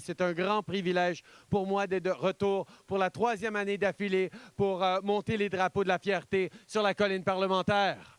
C'est un grand privilège pour moi d'être de retour pour la troisième année d'affilée pour euh, monter les drapeaux de la fierté sur la colline parlementaire.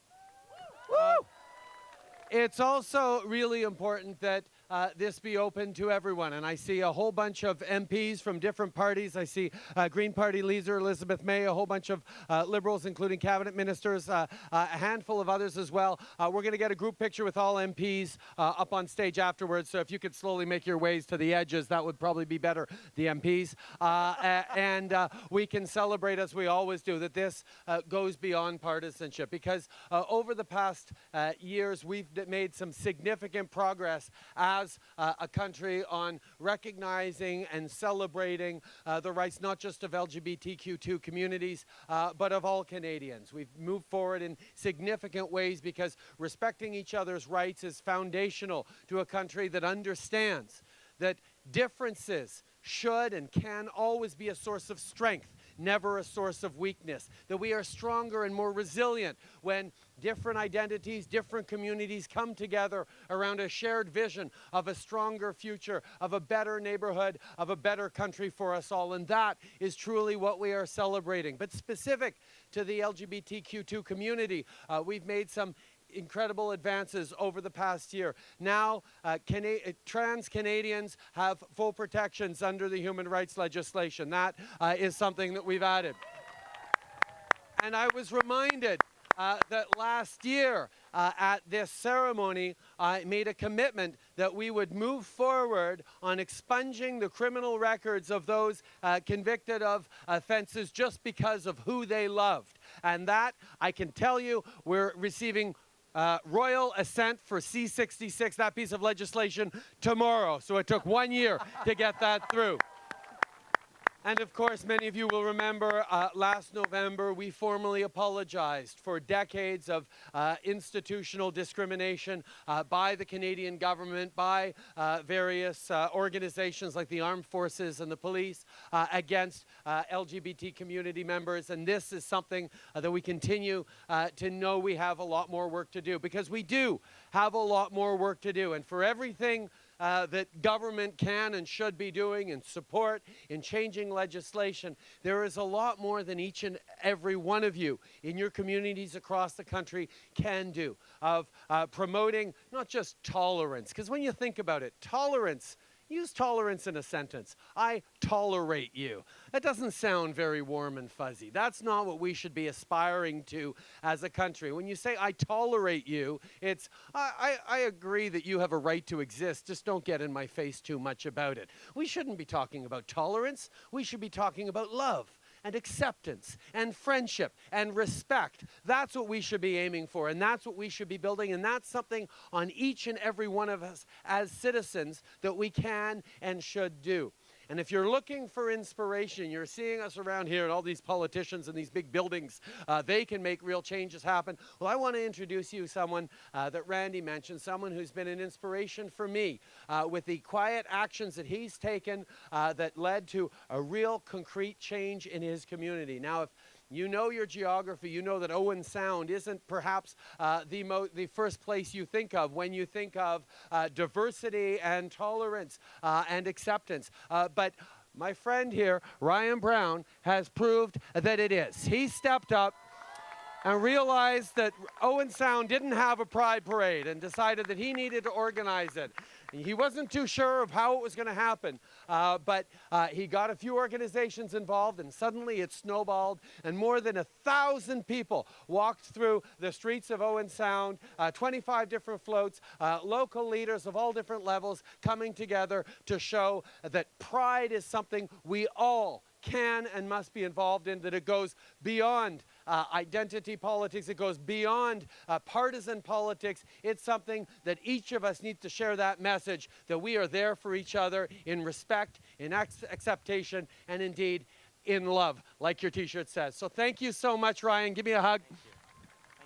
It's also really important that uh, this be open to everyone. And I see a whole bunch of MPs from different parties. I see uh, Green Party leader Elizabeth May, a whole bunch of uh, Liberals, including cabinet ministers, uh, uh, a handful of others as well. We're going to get a group picture with all MPs up on stage afterwards. So if you could slowly make your ways to the edges, that would probably be better, the MPs. and we can celebrate, as we always do, that this goes beyond partisanship. Because over the past years, we've made some significant progress as as uh, a country on recognizing and celebrating uh, the rights not just of LGBTQ2 communities, uh, but of all Canadians. We've moved forward in significant ways because respecting each other's rights is foundational to a country that understands that differences should and can always be a source of strength never a source of weakness, that we are stronger and more resilient when different identities, different communities come together around a shared vision of a stronger future, of a better neighborhood, of a better country for us all. And that is truly what we are celebrating. But specific to the LGBTQ2 community, uh, we've made some incredible advances over the past year. Now, uh, Cana uh, trans Canadians have full protections under the human rights legislation. That uh, is something that we've added. And I was reminded uh, that last year uh, at this ceremony, I made a commitment that we would move forward on expunging the criminal records of those uh, convicted of offenses just because of who they loved. And that, I can tell you, we're receiving uh, royal assent for C66, that piece of legislation, tomorrow. So it took one year to get that through. And of course, many of you will remember uh, last November, we formally apologized for decades of uh, institutional discrimination uh, by the Canadian government, by uh, various uh, organizations like the armed forces and the police uh, against LGBT community members. And this is something that we continue to know we have a lot more work to do because we do have a lot more work to do. And for everything uh, that government can and should be doing in support in changing legislation. There is a lot more than each and every one of you in your communities across the country can do of uh, promoting not just tolerance, because when you think about it, tolerance Use tolerance in a sentence. I tolerate you. That doesn't sound very warm and fuzzy. That's not what we should be aspiring to as a country. When you say I tolerate you, it's I, I, I agree that you have a right to exist. Just don't get in my face too much about it. We shouldn't be talking about tolerance. We should be talking about love and acceptance and friendship and respect. That's what we should be aiming for, and that's what we should be building, and that's something on each and every one of us as citizens that we can and should do. And if you're looking for inspiration, you're seeing us around here and all these politicians in these big buildings, uh, they can make real changes happen. Well, I want to introduce you someone uh, that Randy mentioned, someone who's been an inspiration for me uh, with the quiet actions that he's taken uh, that led to a real concrete change in his community. Now, if you know your geography. You know that Owen Sound isn't perhaps uh, the, the first place you think of when you think of uh, diversity and tolerance uh, and acceptance. Uh, but my friend here, Ryan Brown, has proved that it is. He stepped up and realized that Owen Sound didn't have a pride parade and decided that he needed to organize it. He wasn't too sure of how it was going to happen, uh, but uh, he got a few organizations involved, and suddenly it snowballed, and more than a thousand people walked through the streets of Owen Sound, uh, 25 different floats, uh, local leaders of all different levels coming together to show that pride is something we all can and must be involved in, that it goes beyond uh, identity politics, it goes beyond uh, partisan politics. It's something that each of us needs to share that message that we are there for each other in respect, in acceptation, and indeed in love, like your t-shirt says. So thank you so much, Ryan. Give me a hug. Thank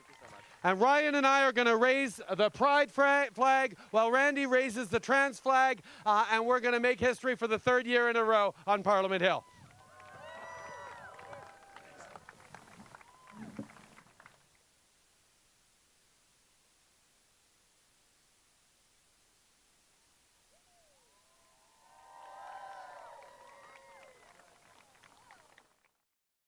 you. So much. And Ryan and I are going to raise the pride flag while Randy raises the trans flag, uh, and we're going to make history for the third year in a row on Parliament Hill.